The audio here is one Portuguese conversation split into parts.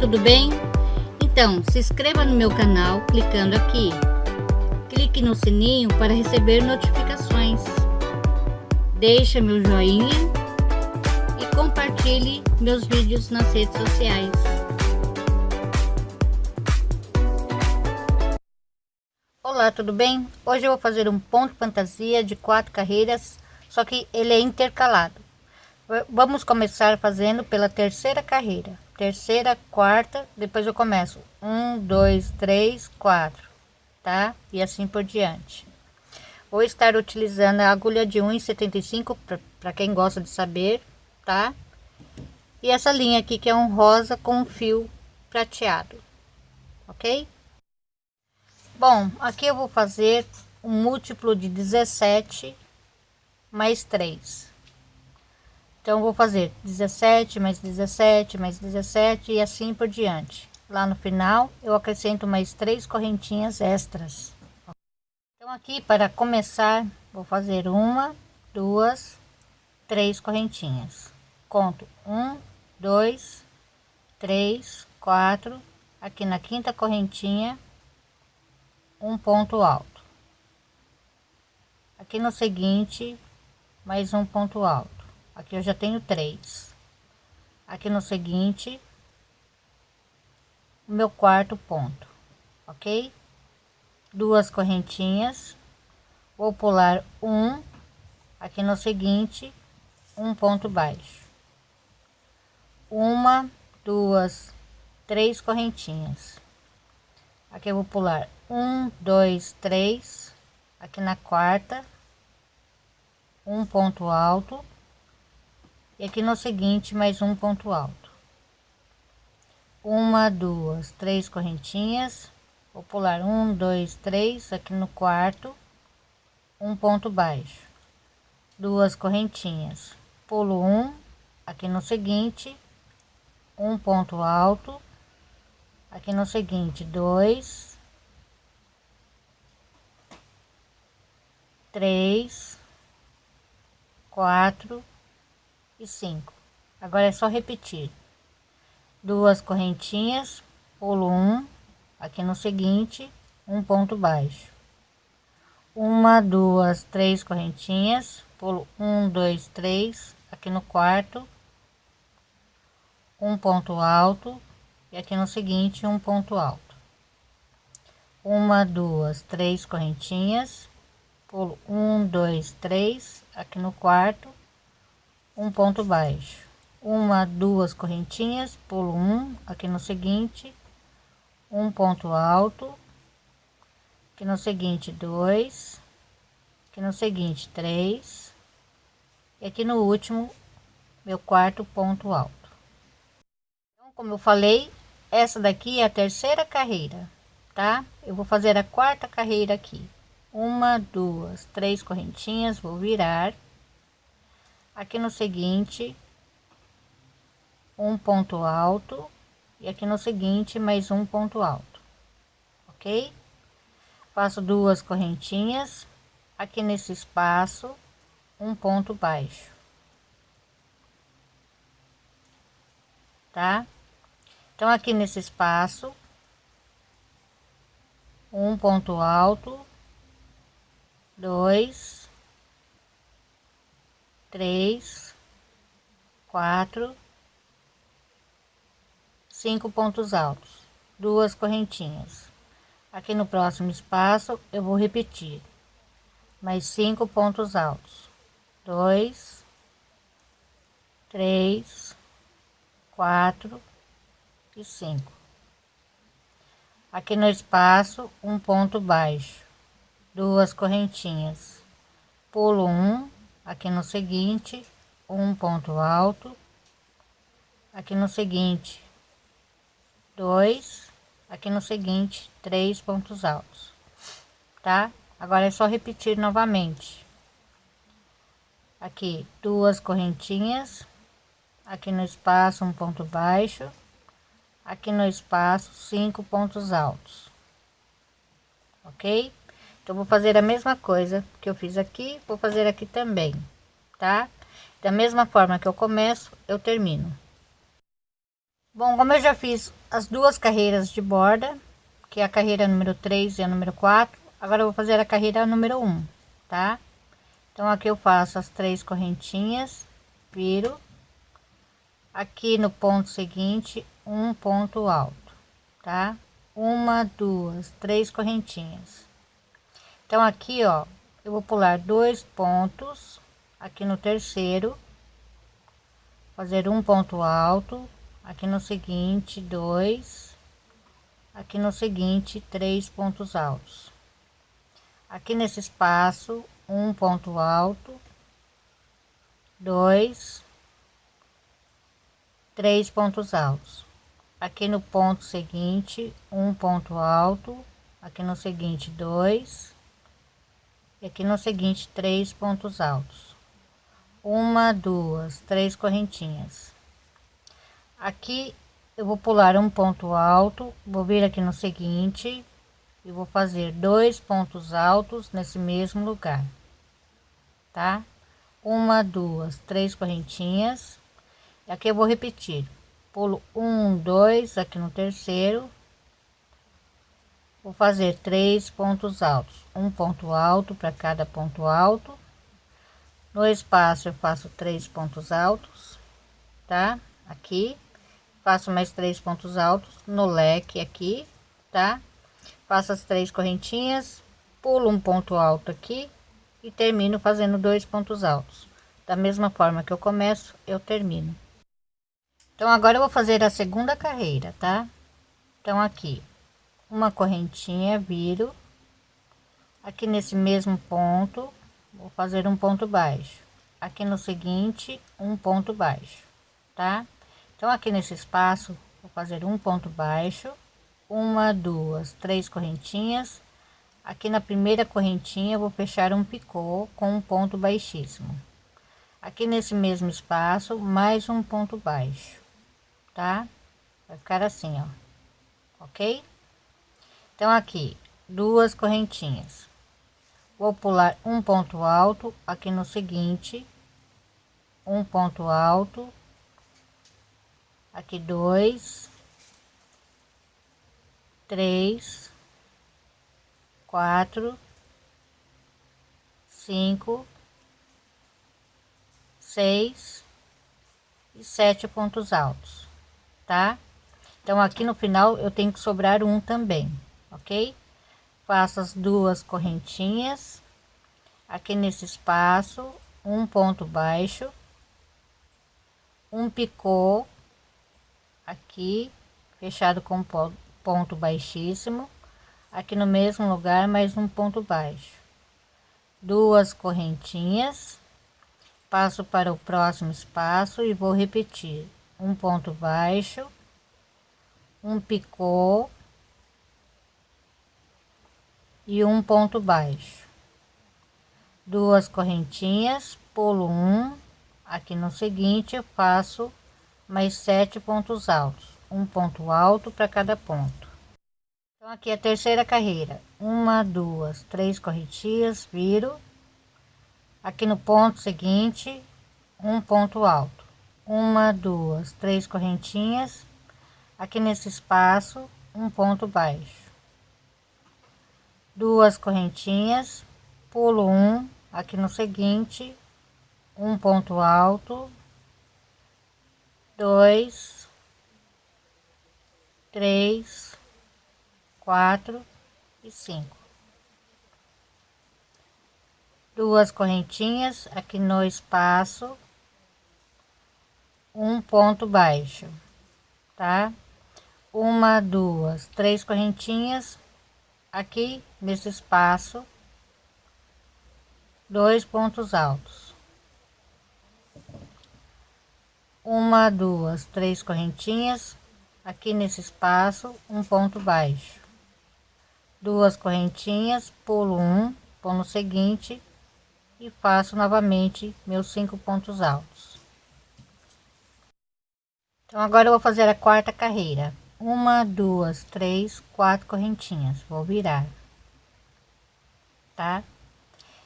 tudo bem? Então, se inscreva no meu canal clicando aqui. Clique no sininho para receber notificações. Deixe meu joinha e compartilhe meus vídeos nas redes sociais. Olá, tudo bem? Hoje eu vou fazer um ponto fantasia de quatro carreiras, só que ele é intercalado. Vamos começar fazendo pela terceira carreira terceira, quarta, depois eu começo um, dois, três, quatro, tá? E assim por diante. Vou estar utilizando a agulha de 1,75 para quem gosta de saber, tá? E essa linha aqui que é um rosa com um fio prateado, ok? Bom, aqui eu vou fazer um múltiplo de 17 mais 3 então, vou fazer 17 mais 17 mais 17 e assim por diante. Lá no final, eu acrescento mais três correntinhas extras. Então, aqui para começar, vou fazer uma, duas, três correntinhas. Conto um, dois, três, quatro. Aqui na quinta correntinha, um ponto alto. Aqui no seguinte, mais um ponto alto aqui eu já tenho três. Aqui no seguinte o meu quarto ponto ok? Duas correntinhas. Vou pular um. Aqui no seguinte um ponto baixo. Uma duas três correntinhas. Aqui eu vou pular um dois três. Aqui na quarta um ponto alto e aqui no seguinte mais um ponto alto. Uma duas três correntinhas. Vou pular um dois três aqui no quarto um ponto baixo. Duas correntinhas. Pulo um aqui no seguinte um ponto alto. Aqui no seguinte dois três quatro e cinco. Agora é só repetir. Duas correntinhas pulo um aqui no seguinte um ponto baixo. Uma duas três correntinhas pulo um dois três aqui no quarto um ponto alto e aqui no seguinte um ponto alto. Uma duas três correntinhas pulo um dois três aqui no quarto um ponto baixo. Uma duas correntinhas pulo um aqui no seguinte um ponto alto aqui no seguinte dois aqui no seguinte três e aqui no último meu quarto ponto alto. Então, como eu falei essa daqui é a terceira carreira tá? Eu vou fazer a quarta carreira aqui. Uma duas três correntinhas vou virar aqui no seguinte um ponto alto e aqui no seguinte mais um ponto alto ok? Faço duas correntinhas. Aqui nesse espaço um ponto baixo tá? Então aqui nesse espaço um ponto alto dois três, quatro, cinco pontos altos, duas correntinhas. Aqui no próximo espaço eu vou repetir mais cinco pontos altos, dois, três, quatro e cinco. Aqui no espaço um ponto baixo, duas correntinhas, pulo um aqui no seguinte um ponto alto. Aqui no seguinte dois. Aqui no seguinte três pontos altos. Tá? Agora é só repetir novamente. Aqui duas correntinhas. Aqui no espaço um ponto baixo. Aqui no espaço cinco pontos altos. Ok então vou fazer a mesma coisa que eu fiz aqui vou fazer aqui também tá da mesma forma que eu começo eu termino Bom, como eu já fiz as duas carreiras de borda, que é a carreira número 3 e a número 4, agora eu vou fazer a carreira número 1, tá? Então aqui eu faço as três correntinhas, viro, aqui no ponto seguinte, um ponto alto, tá? Uma, duas, três correntinhas. Então aqui, ó, eu vou pular dois pontos aqui no terceiro, fazer um ponto alto, aqui no seguinte dois aqui no seguinte três pontos altos. Aqui nesse espaço um ponto alto dois três pontos altos. Aqui no ponto seguinte um ponto alto aqui no seguinte dois e aqui no seguinte três pontos altos. Uma duas três correntinhas. Aqui eu vou pular um ponto alto vou vir aqui no seguinte e vou fazer dois pontos altos nesse mesmo lugar tá? Uma duas três correntinhas. Aqui eu vou repetir. Pulo um dois aqui no terceiro vou fazer três pontos altos. Um ponto alto para cada ponto alto. No espaço eu faço três pontos altos tá? Aqui. Faço mais três pontos altos no leque aqui tá? Faço as três correntinhas pulo um ponto alto aqui e termino fazendo dois pontos altos. Da mesma forma que eu começo eu termino. Então agora eu vou fazer a segunda carreira tá? Então aqui uma correntinha viro. Aqui nesse mesmo ponto vou fazer um ponto baixo. Aqui no seguinte um ponto baixo tá? Então aqui nesse espaço vou fazer um ponto baixo uma duas três correntinhas. Aqui na primeira correntinha vou fechar um picô com um ponto baixíssimo. Aqui nesse mesmo espaço mais um ponto baixo tá? Vai ficar assim ó. Ok então aqui duas correntinhas. Vou pular um ponto alto aqui no seguinte. Um ponto alto. Aqui dois, três, quatro, cinco, seis. E sete pontos altos, tá? Então aqui no final eu tenho que sobrar um também, ok? Faço as duas correntinhas. Aqui nesse espaço, um ponto baixo, um picô aqui fechado com ponto baixíssimo. Aqui no mesmo lugar mais um ponto baixo. Duas correntinhas. Passo para o próximo espaço e vou repetir. Um ponto baixo. Um picô e um ponto baixo. Duas correntinhas pulo um aqui no seguinte eu faço mais sete pontos altos um ponto alto para cada ponto. Então aqui a terceira carreira. Uma duas três corretias viro. Aqui no ponto seguinte um ponto alto. Uma duas três correntinhas. Aqui nesse espaço um ponto baixo duas correntinhas pulo um aqui no seguinte um ponto alto dois, três, quatro e cinco. Duas correntinhas aqui no espaço, um ponto baixo, tá? Uma, duas, três correntinhas aqui nesse espaço, dois pontos altos. Uma duas três correntinhas aqui nesse espaço um ponto baixo. Duas correntinhas pulo um no seguinte e faço novamente meus cinco pontos altos. Então agora eu vou fazer a quarta carreira. Uma duas três quatro correntinhas vou virar tá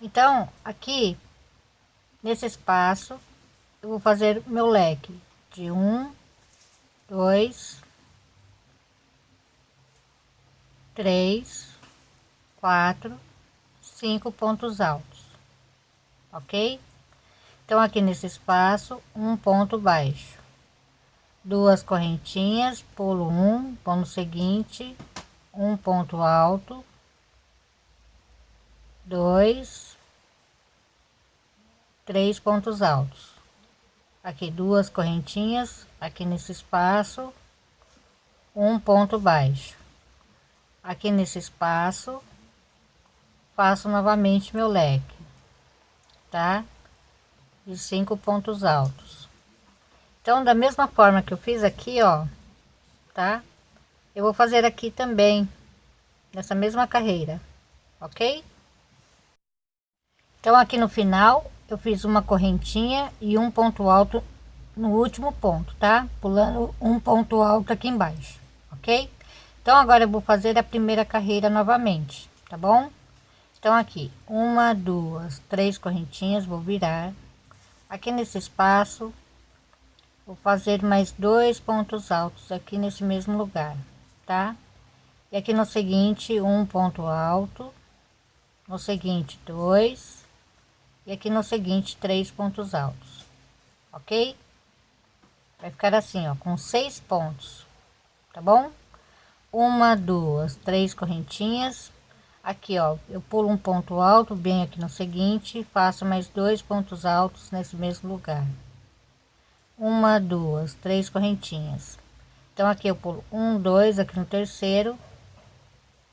então aqui nesse espaço eu vou fazer meu leque de um, dois, três, quatro, cinco pontos altos, ok? Então, aqui nesse espaço, um ponto baixo, duas correntinhas, pulo um, no seguinte, um ponto alto, dois, três pontos altos. Aqui duas correntinhas, aqui nesse espaço, um ponto baixo. Aqui nesse espaço, faço novamente meu leque, tá? De cinco pontos altos. Então, da mesma forma que eu fiz aqui, ó, tá? Eu vou fazer aqui também, nessa mesma carreira, ok? Então, aqui no final, eu fiz uma correntinha e um ponto alto no último ponto, tá? Pulando um ponto alto aqui embaixo, ok? Então, agora eu vou fazer a primeira carreira novamente, tá bom? Então, aqui, uma, duas, três correntinhas, vou virar. Aqui nesse espaço, vou fazer mais dois pontos altos aqui nesse mesmo lugar, tá? E aqui no seguinte, um ponto alto. No seguinte, dois e aqui no seguinte três pontos altos ok? Vai ficar assim ó com seis pontos tá bom? Uma duas três correntinhas. Aqui ó eu pulo um ponto alto bem aqui no seguinte faço mais dois pontos altos nesse mesmo lugar. Uma duas três correntinhas. Então aqui eu pulo um dois aqui no terceiro.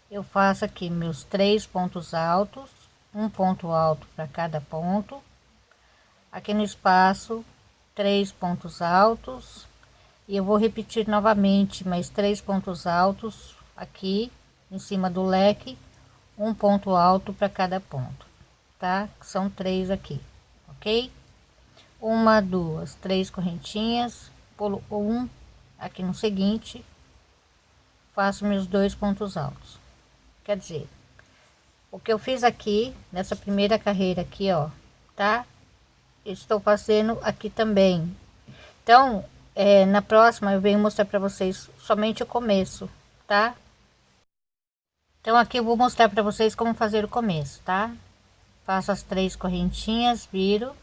Eu faço aqui meus três pontos altos um ponto alto para cada ponto. Aqui no espaço três pontos altos. E eu vou repetir novamente mais três pontos altos aqui em cima do leque um ponto alto para cada ponto tá? São três aqui ok? Uma duas três correntinhas pulo um aqui no seguinte faço meus dois pontos altos. Quer dizer o que eu fiz aqui nessa primeira carreira aqui ó tá? Estou fazendo aqui também. Então é, na próxima eu venho mostrar para vocês somente o começo tá? Então aqui eu vou mostrar para vocês como fazer o começo tá? Faço as três correntinhas viro.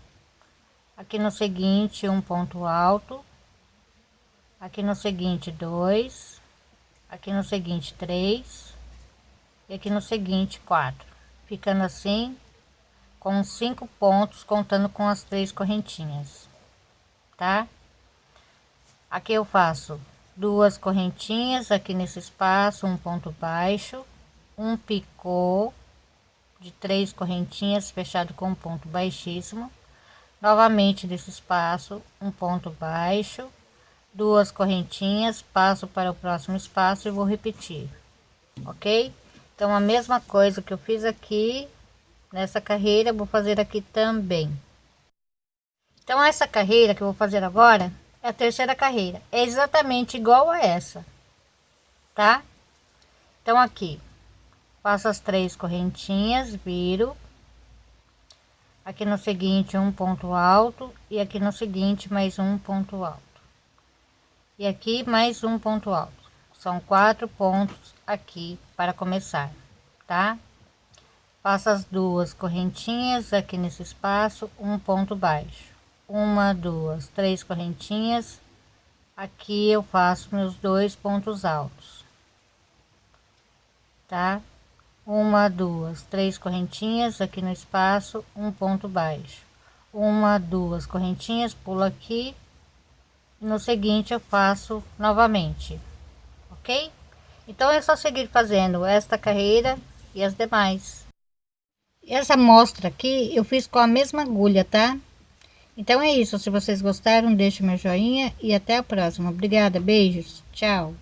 Aqui no seguinte um ponto alto. Aqui no seguinte dois. Aqui no seguinte três e aqui no seguinte quatro. Ficando assim com cinco pontos contando com as três correntinhas tá? Aqui eu faço duas correntinhas aqui nesse espaço um ponto baixo um picô de três correntinhas fechado com um ponto baixíssimo. Novamente nesse espaço um ponto baixo duas correntinhas passo para o próximo espaço e vou repetir ok então a mesma coisa que eu fiz aqui nessa carreira vou fazer aqui também. Então essa carreira que eu vou fazer agora é a terceira carreira. É exatamente igual a essa tá? Então aqui faço as três correntinhas viro. Aqui no seguinte um ponto alto. E aqui no seguinte mais um ponto alto. E aqui mais um ponto alto são quatro pontos aqui para começar, tá? Faço as duas correntinhas aqui nesse espaço, um ponto baixo. Uma, duas, três correntinhas. Aqui eu faço meus dois pontos altos, tá? Uma, duas, três correntinhas aqui no espaço, um ponto baixo. Uma, duas correntinhas, pulo aqui. No seguinte eu faço novamente Então é só seguir fazendo esta carreira e as demais. Essa mostra aqui eu fiz com a mesma agulha, tá? Então é isso, se vocês gostaram, deixe meu joinha e até a próxima. Obrigada, beijos, tchau.